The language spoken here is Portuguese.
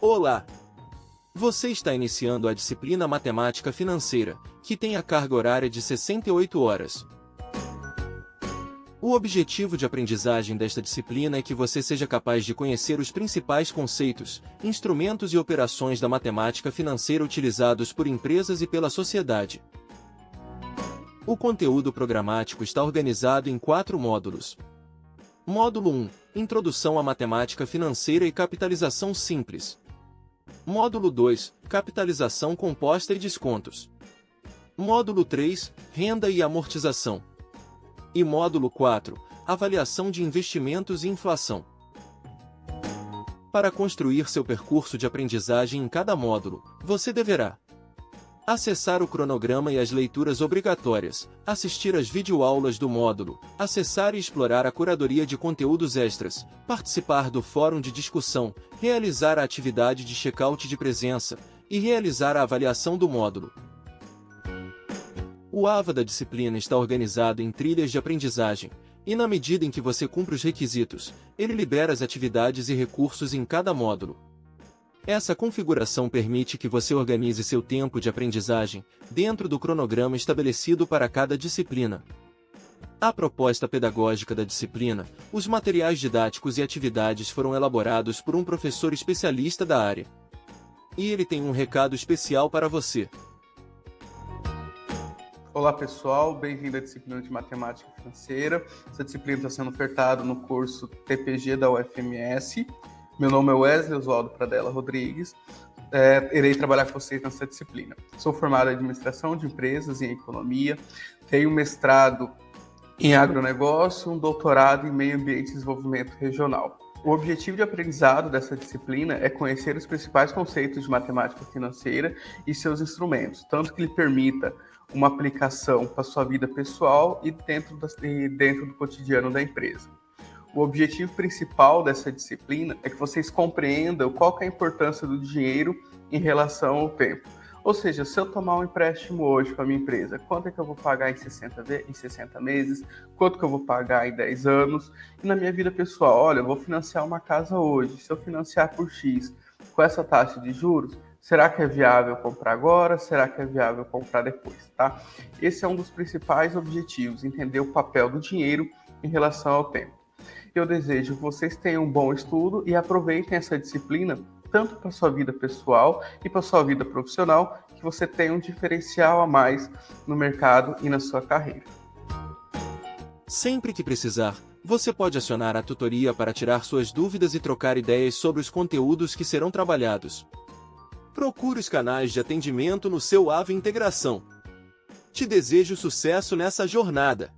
Olá! Você está iniciando a disciplina Matemática Financeira, que tem a carga horária de 68 horas. O objetivo de aprendizagem desta disciplina é que você seja capaz de conhecer os principais conceitos, instrumentos e operações da matemática financeira utilizados por empresas e pela sociedade. O conteúdo programático está organizado em quatro módulos. Módulo 1 Introdução à Matemática Financeira e Capitalização Simples. Módulo 2 Capitalização composta e descontos. Módulo 3 Renda e amortização. E módulo 4 Avaliação de investimentos e inflação. Para construir seu percurso de aprendizagem em cada módulo, você deverá Acessar o cronograma e as leituras obrigatórias, assistir às videoaulas do módulo, acessar e explorar a curadoria de conteúdos extras, participar do fórum de discussão, realizar a atividade de check-out de presença. E realizar a avaliação do módulo. O AVA da disciplina está organizado em trilhas de aprendizagem, e na medida em que você cumpre os requisitos, ele libera as atividades e recursos em cada módulo. Essa configuração permite que você organize seu tempo de aprendizagem dentro do cronograma estabelecido para cada disciplina. A proposta pedagógica da disciplina, os materiais didáticos e atividades foram elaborados por um professor especialista da área. E ele tem um recado especial para você. Olá pessoal, bem-vindo à disciplina de Matemática Financeira. Essa disciplina está sendo ofertada no curso TPG da UFMS. Meu nome é Wesley Oswaldo Pradella Rodrigues. É, irei trabalhar com vocês nessa disciplina. Sou formado em Administração de Empresas e em Economia. Tenho mestrado em Agronegócio, um doutorado em Meio Ambiente e Desenvolvimento Regional. O objetivo de aprendizado dessa disciplina é conhecer os principais conceitos de matemática financeira e seus instrumentos, tanto que lhe permita uma aplicação para sua vida pessoal e dentro, da, e dentro do cotidiano da empresa o objetivo principal dessa disciplina é que vocês compreendam qual é a importância do dinheiro em relação ao tempo. Ou seja, se eu tomar um empréstimo hoje para minha empresa, quanto é que eu vou pagar em 60, em 60 meses? Quanto que eu vou pagar em 10 anos? E na minha vida pessoal, olha, eu vou financiar uma casa hoje. Se eu financiar por X com essa taxa de juros, será que é viável comprar agora? Será que é viável comprar depois, tá? Esse é um dos principais objetivos, entender o papel do dinheiro em relação ao tempo. Eu desejo que vocês tenham um bom estudo e aproveitem essa disciplina tanto para sua vida pessoal e para sua vida profissional, que você tenha um diferencial a mais no mercado e na sua carreira. Sempre que precisar, você pode acionar a tutoria para tirar suas dúvidas e trocar ideias sobre os conteúdos que serão trabalhados. Procure os canais de atendimento no seu AVE Integração. Te desejo sucesso nessa jornada!